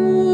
Ooh.